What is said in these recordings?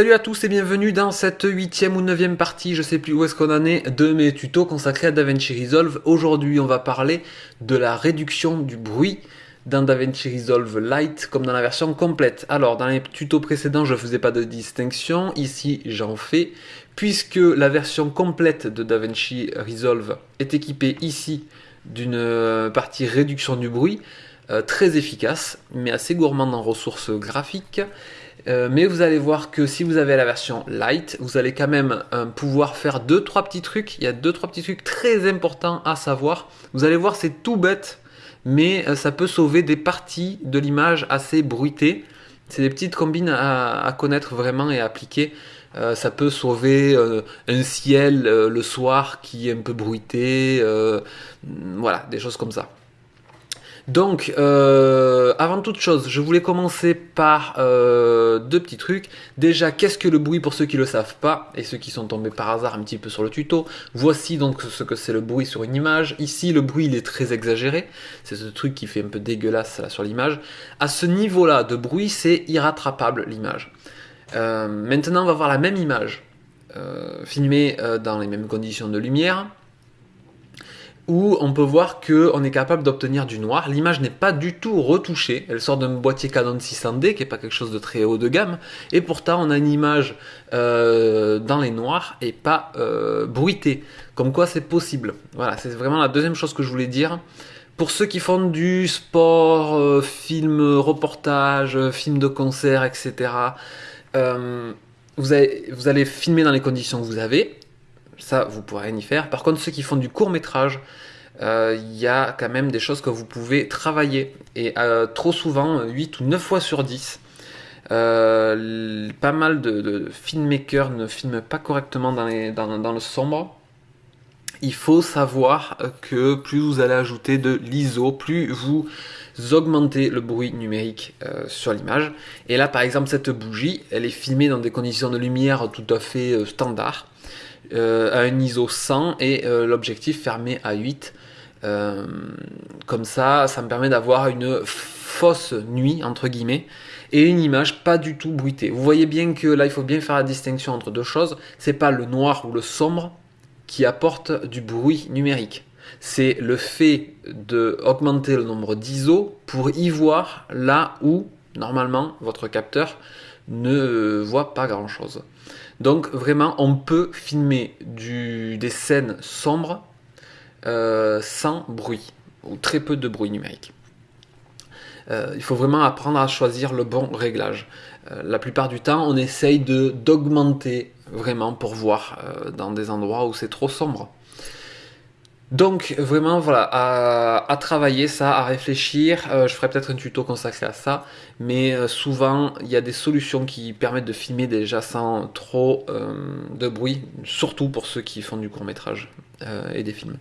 Salut à tous et bienvenue dans cette huitième ou neuvième partie, je sais plus où est-ce qu'on en est, de mes tutos consacrés à DaVinci Resolve. Aujourd'hui on va parler de la réduction du bruit dans DaVinci Resolve Lite comme dans la version complète. Alors dans les tutos précédents je ne faisais pas de distinction, ici j'en fais, puisque la version complète de DaVinci Resolve est équipée ici d'une euh, partie réduction du bruit, euh, très efficace, mais assez gourmande en ressources graphiques. Euh, mais vous allez voir que si vous avez la version light, vous allez quand même euh, pouvoir faire deux trois petits trucs. Il y a deux trois petits trucs très importants à savoir. Vous allez voir, c'est tout bête, mais euh, ça peut sauver des parties de l'image assez bruitées. C'est des petites combines à, connaître vraiment et à appliquer. ça peut sauver un ciel le soir qui est un peu bruité, voilà, des choses comme ça. Donc, euh, avant toute chose, je voulais commencer par euh, deux petits trucs. Déjà, qu'est-ce que le bruit pour ceux qui ne le savent pas et ceux qui sont tombés par hasard un petit peu sur le tuto Voici donc ce que c'est le bruit sur une image. Ici, le bruit il est très exagéré. C'est ce truc qui fait un peu dégueulasse sur l'image. À ce niveau-là de bruit, c'est irrattrapable l'image. Euh, maintenant, on va voir la même image filmée dans les mêmes conditions de lumière où on peut voir qu'on est capable d'obtenir du noir. L'image n'est pas du tout retouchée, elle sort d'un boîtier Canon 600D qui n'est pas quelque chose de très haut de gamme, et pourtant on a une image euh, dans les noirs et pas euh, bruitée, comme quoi c'est possible. Voilà, c'est vraiment la deuxième chose que je voulais dire. Pour ceux qui font du sport, euh, film reportage, film de concert, etc., vous, vous allez filmer dans les conditions que vous avez, ça vous pourrez rien y faire. Par contre, ceux qui font du court métrage, euh, il y a quand même des choses que vous pouvez travailler. Et euh, trop souvent, 8 ou 9 fois sur 10, euh, pas mal de, filmmakers ne filment pas correctement dans, le sombre. Il faut savoir que plus vous allez ajouter de l'ISO, plus vous augmentez le bruit numérique sur l'image. Et là, par exemple, cette bougie, elle est filmée dans des conditions de lumière tout à fait standard. Euh, à un ISO 100 et euh, l'objectif fermé à 8. Euh, comme ça, ça me permet d'avoir une fausse nuit, entre guillemets, et une image pas du tout bruitée. Vous voyez bien que là, il faut bien faire la distinction entre deux choses. C'est pas le noir ou le sombre qui apporte du bruit numérique. C'est le fait d'augmenter le nombre d'ISO pour y voir là où, normalement, votre capteur ne voit pas grand chose. Donc vraiment, on peut filmer des scènes sombres euh, sans bruit, ou très peu de bruit numérique. Euh, il faut vraiment apprendre à choisir le bon réglage. Euh, la plupart du temps, on essaye d'augmenter vraiment pour voir dans des endroits où c'est trop sombre. Donc vraiment voilà, à, travailler ça, à réfléchir, euh, je ferai peut-être un tuto consacré à ça, mais euh, souvent il y a des solutions qui permettent de filmer déjà sans trop euh, de bruit, surtout pour ceux qui font du court métrage et des films.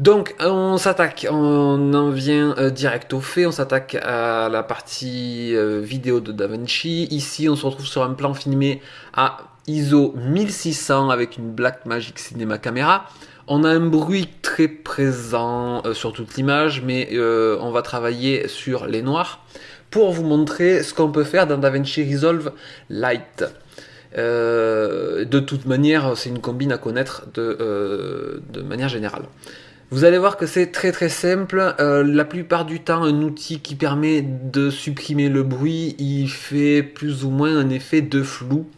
Donc on s'attaque, on en vient direct au fait, on s'attaque à la partie vidéo de DaVinci. Ici on se retrouve sur un plan filmé à ISO 1600 avec une Blackmagic Cinema Camera. On a un bruit très présent euh, sur toute l'image, mais euh, on va travailler sur les noirs pour vous montrer ce qu'on peut faire dans DaVinci Resolve Light. Euh, de toute manière, c'est une combine à connaître de, de, manière générale. Vous allez voir que c'est très très simple. la plupart du temps, un outil qui permet de supprimer le bruit, il fait plus ou moins un effet de flou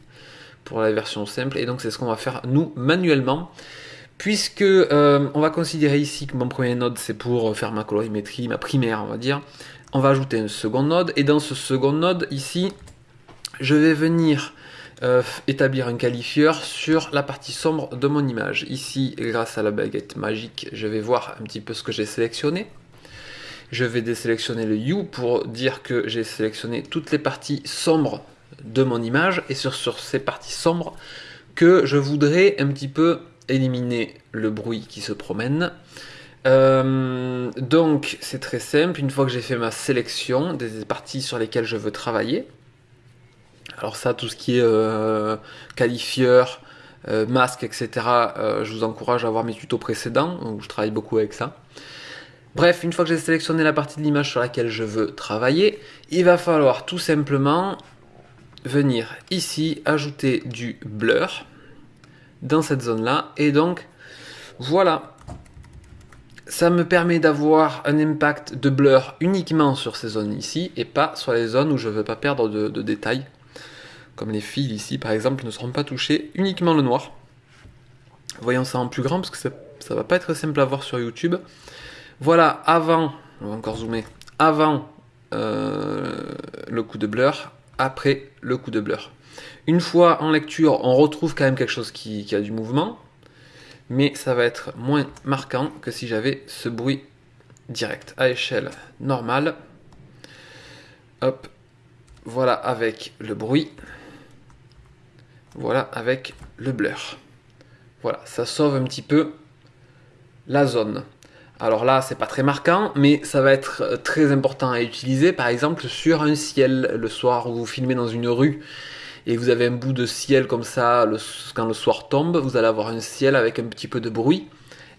pour la version simple. Et donc c'est ce qu'on va faire nous manuellement puisque euh, on va considérer ici que mon premier node c'est pour faire ma colorimétrie, ma primaire on va dire, on va ajouter un second node, et dans ce second node ici, je vais venir euh, établir un qualifieur sur la partie sombre de mon image. Ici, grâce à la baguette magique, je vais voir un petit peu ce que j'ai sélectionné. Je vais désélectionner le U pour dire que j'ai sélectionné toutes les parties sombres de mon image, et sur, sur ces parties sombres que je voudrais un petit peu éliminer le bruit qui se promène. Euh, donc c'est très simple, une fois que j'ai fait ma sélection des parties sur lesquelles je veux travailler, alors ça tout ce qui est euh, qualifieur, euh, masque, etc., je vous encourage à voir mes tutos précédents, où je travaille beaucoup avec ça. Bref, une fois que j'ai sélectionné la partie de l'image sur laquelle je veux travailler, il va falloir tout simplement venir ici ajouter du blur dans cette zone là et donc voilà ça me permet d'avoir un impact de blur uniquement sur ces zones ici et pas sur les zones où je ne veux pas perdre de, détails. Comme les fils ici par exemple ne seront pas touchés, uniquement le noir. Voyons ça en plus grand parce que ça, va pas être simple à voir sur YouTube. Voilà, avant, on va encore zoomer, avant euh, le coup de blur, après le coup de blur. Une fois en lecture, on retrouve quand même quelque chose qui a du mouvement, mais ça va être moins marquant que si j'avais ce bruit direct à échelle normale. Hop, voilà avec le bruit, voilà avec le blur. Voilà, ça sauve un petit peu la zone. Alors là, c'est pas très marquant, mais ça va être très important à utiliser, par exemple sur un ciel le soir où vous filmez dans une rue et vous avez un bout de ciel comme ça, quand le soir tombe, vous allez avoir un ciel avec un petit peu de bruit.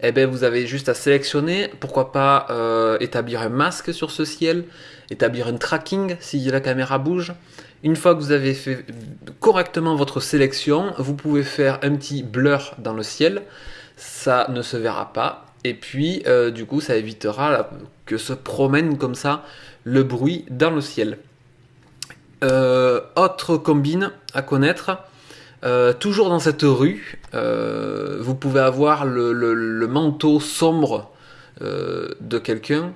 Eh bien vous avez juste à sélectionner, pourquoi pas euh, établir un masque sur ce ciel, établir un tracking si la caméra bouge. Une fois que vous avez fait correctement votre sélection, vous pouvez faire un petit blur dans le ciel, ça ne se verra pas, et puis euh, du coup ça évitera que se promène comme ça le bruit dans le ciel. Euh, autre combine à connaître, euh, toujours dans cette rue, vous pouvez avoir le, manteau sombre de quelqu'un,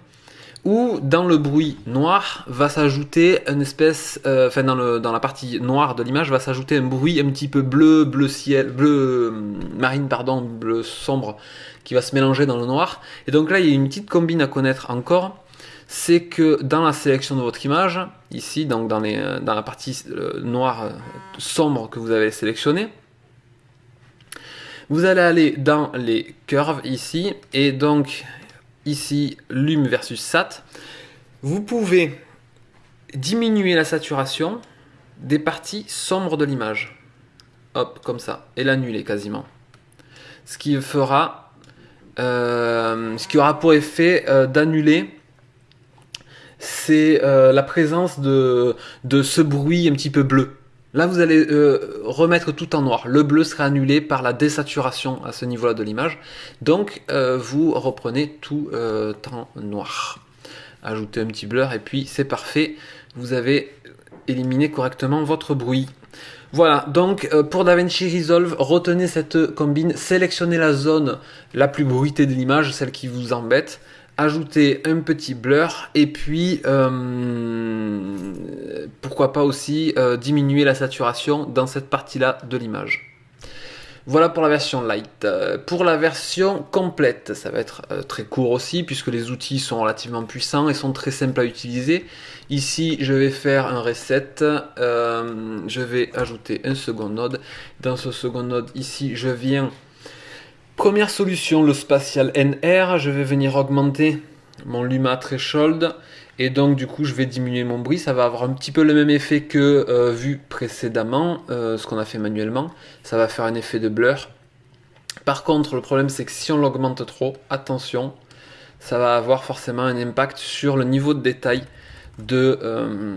ou dans le bruit noir va s'ajouter une espèce, enfin dans, dans, la partie noire de l'image va s'ajouter un bruit un petit peu bleu, bleu ciel, bleu marine pardon, bleu sombre qui va se mélanger dans le noir. Et donc là il y a une petite combine à connaître encore c'est que dans la sélection de votre image, ici, donc dans, les, dans la partie euh, noire euh, sombre que vous avez sélectionnée, vous allez aller dans les curves ici, et donc ici, lume versus sat. Vous pouvez diminuer la saturation des parties sombres de l'image. Hop, comme ça, et l'annuler quasiment. Ce qui fera, euh, ce qui aura pour effet d'annuler c'est euh, la présence de, ce bruit un petit peu bleu. Là, vous allez euh, remettre tout en noir. Le bleu sera annulé par la désaturation à ce niveau-là de l'image. Donc, euh, vous reprenez tout en noir. Ajoutez un petit blur et puis c'est parfait. Vous avez éliminé correctement votre bruit. Voilà, donc pour DaVinci Resolve, retenez cette combine, sélectionnez la zone la plus bruitée de l'image, celle qui vous embête, ajouter un petit blur et puis euh, pourquoi pas aussi euh, diminuer la saturation dans cette partie là de l'image. Voilà pour la version light. Euh, pour la version complète, ça va être très court aussi puisque les outils sont relativement puissants et sont très simples à utiliser. Ici, je vais faire un reset. je vais ajouter un second node. Dans ce second node, ici, je viens Première solution, le spatial NR. Je vais venir augmenter mon Luma Threshold. Et donc du coup je vais diminuer mon bruit, ça va avoir un petit peu le même effet que euh, vu précédemment, euh, ce qu'on a fait manuellement. Ça va faire un effet de blur. Par contre le problème c'est que si on l'augmente trop, attention, ça va avoir forcément un impact sur le niveau de détail de, euh,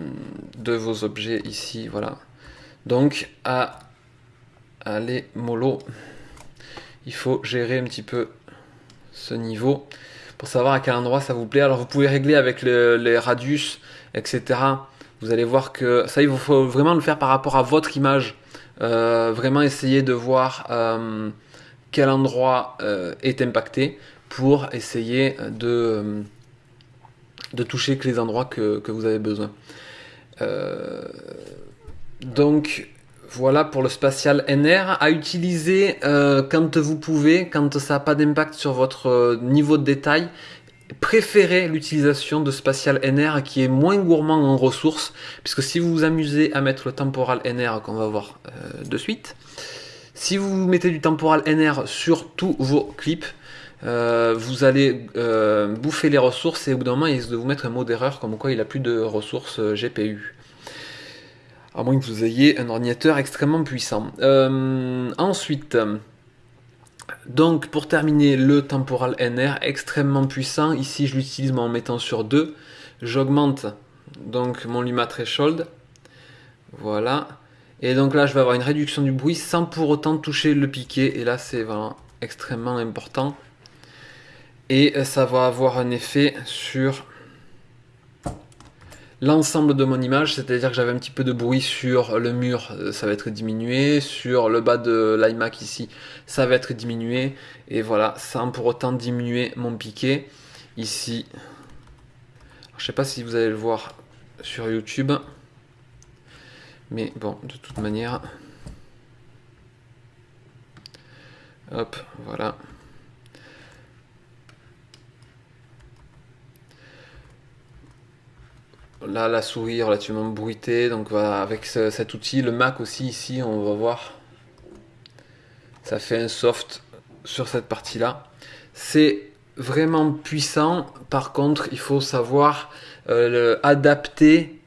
de vos objets ici. Voilà. Donc à aller mollo il faut gérer un petit peu ce niveau pour savoir à quel endroit ça vous plaît. Alors vous pouvez régler avec les radius, etc. Vous allez voir que ça, il faut vraiment le faire par rapport à votre image. Euh, vraiment essayer de voir euh, quel endroit euh, est impacté pour essayer de, de toucher que les endroits que, que vous avez besoin. donc voilà pour le spatial NR à utiliser euh, quand vous pouvez, quand ça n'a pas d'impact sur votre euh, niveau de détail. Préférez l'utilisation de spatial NR qui est moins gourmand en ressources, puisque si vous vous amusez à mettre le temporal NR qu'on va voir euh, de suite, si vous mettez du temporal NR sur tous vos clips, vous allez bouffer les ressources et au bout d'un moment il risque de vous mettre un mot d'erreur comme quoi il a plus de ressources GPU à moins que vous ayez un ordinateur extrêmement puissant. Euh, ensuite, donc pour terminer, le temporal NR extrêmement puissant. Ici, je l'utilise en mettant sur 2. J'augmente donc mon Luma Threshold Voilà. Et donc là, je vais avoir une réduction du bruit sans pour autant toucher le piqué. Et là, c'est vraiment extrêmement important. Et ça va avoir un effet sur l'ensemble de mon image, c'est-à-dire que j'avais un petit peu de bruit sur le mur, euh, ça va être diminué, sur le bas de l'iMac ici, ça va être diminué, et voilà, sans pour autant diminuer mon piqué. Ici, je sais pas si vous allez le voir sur YouTube, mais bon, de toute manière, hop, voilà. Là, la souris relativement bruitée, donc voilà, avec cet outil, le Mac aussi ici, on va voir, ça fait un soft sur cette partie-là. C'est vraiment puissant, par contre, il faut savoir euh, adapter euh,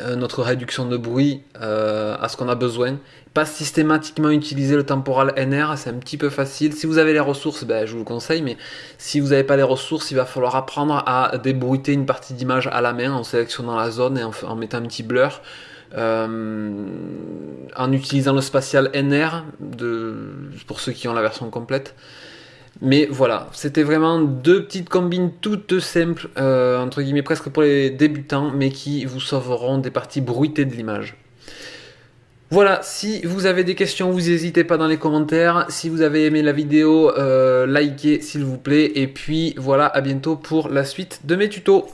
notre réduction de bruit euh, à ce qu'on a besoin. Pas systématiquement utiliser le temporal NR, c'est un petit peu facile. Si vous avez les ressources, ben, je vous le conseille, mais si vous n'avez pas les ressources, il va falloir apprendre à débruiter une partie d'image à la main en sélectionnant la zone et en, mettant un petit blur. Euh, en utilisant le spatial NR pour ceux qui ont la version complète. Mais voilà, c'était vraiment deux petites combines toutes simples, euh, entre guillemets presque pour les débutants, mais qui vous sauveront des parties bruitées de l'image. Voilà, si vous avez des questions, vous n'hésitez pas dans les commentaires. Si vous avez aimé la vidéo, euh, likez s'il vous plaît. Et puis voilà, à bientôt pour la suite de mes tutos.